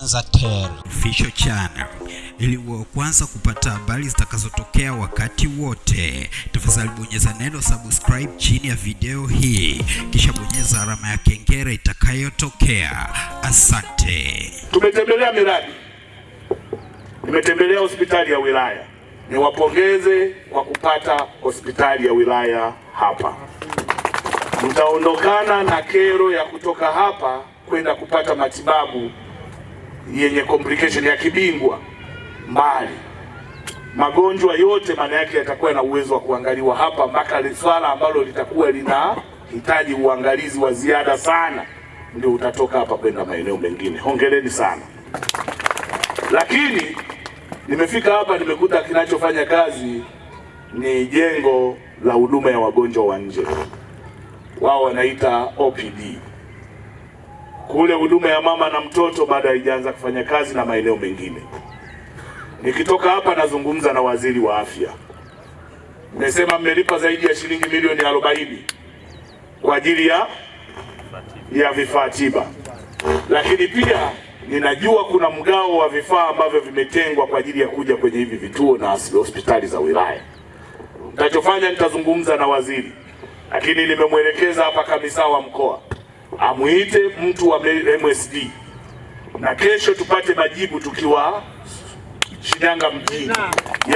Official Channel ili uwe kwanza kupata habari zitakazotokea wakati wote. Tafadhali bonyeza neno subscribe chini ya video hii, kisha bonyeza alama ya kengele itakayotokea. Asante. Tumetembelea miradi, nimetembelea hospitali ya wilaya. Niwapongeze kwa kupata hospitali ya wilaya hapa. Mtaondokana na kero ya kutoka hapa kwenda kupata matibabu yenye complication ya kibingwa mbali. Magonjwa yote maana yake yatakuwa na uwezo wa kuangaliwa hapa, mpaka swala ambalo litakuwa linahitaji uangalizi wa ziada sana ndio utatoka hapa kwenda maeneo mengine. Hongereni sana. Lakini nimefika hapa nimekuta kinachofanya kazi ni jengo la huduma ya wagonjwa wa nje, wao wanaita OPD. Kule huduma ya mama na mtoto bado haijaanza kufanya kazi na maeneo mengine. Nikitoka hapa nazungumza na waziri wa afya, mmesema mmelipa zaidi ya shilingi milioni arobaini kwa ajili ya ya vifaa tiba, lakini pia ninajua kuna mgao wa vifaa ambavyo vimetengwa kwa ajili ya kuja kwenye hivi vituo na hospitali za wilaya. Nitachofanya nitazungumza na waziri, lakini nimemwelekeza hapa kamisa wa mkoa amuite mtu wa MSD na kesho tupate majibu tukiwa Shinyanga mjini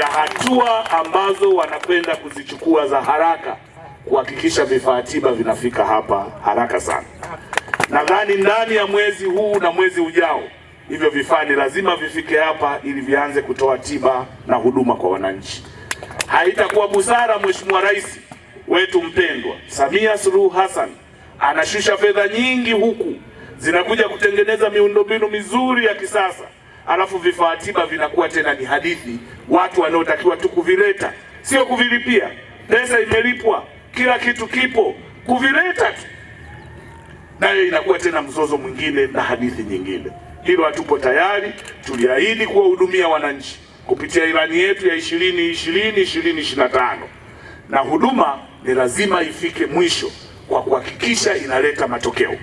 ya hatua ambazo wanakwenda kuzichukua za haraka kuhakikisha vifaa tiba vinafika hapa haraka sana. Nadhani ndani ya mwezi huu na mwezi ujao hivyo vifaa ni lazima vifike hapa ili vianze kutoa tiba na huduma kwa wananchi. Haitakuwa busara Mheshimiwa Rais wetu mpendwa Samia Suluhu Hassan anashusha fedha nyingi huku. Zinakuja kutengeneza miundombinu mizuri ya kisasa, alafu vifaa tiba vinakuwa tena ni hadithi, watu wanaotakiwa tu kuvileta, sio kuvilipia. Pesa imelipwa, kila kitu kipo, kuvileta tu. Nayo inakuwa tena mzozo mwingine na hadithi nyingine. Hilo hatupo tayari. Tuliahidi kuwahudumia wananchi. Kupitia ilani yetu ya ishirini ishirini ishirini ishirini na tano. Na huduma ni lazima ifike mwisho kwa kuhakikisha inaleta matokeo.